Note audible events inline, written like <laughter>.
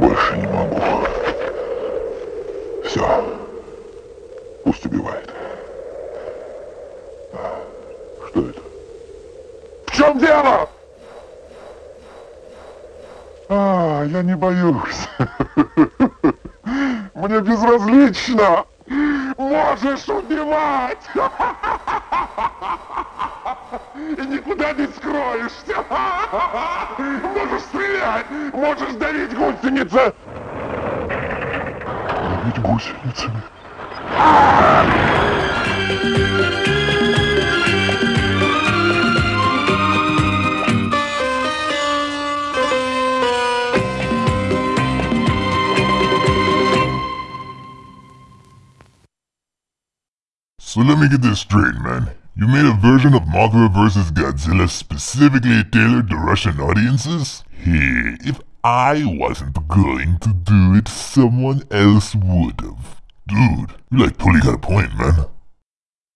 Больше не могу. Все. Пусть убивает. Что это? В чем дело? А, я не боюсь. Мне безразлично. Можешь убивать! И никуда не скроешься. <laughs> Можешь стрелять. Можешь давить гусеницы. Давить гусеницами. So let me get this straight, man. You made a version of Mothra vs. Godzilla specifically tailored to Russian audiences? Hey, if I wasn't going to do it, someone else would've. Dude, you like totally got a point, man.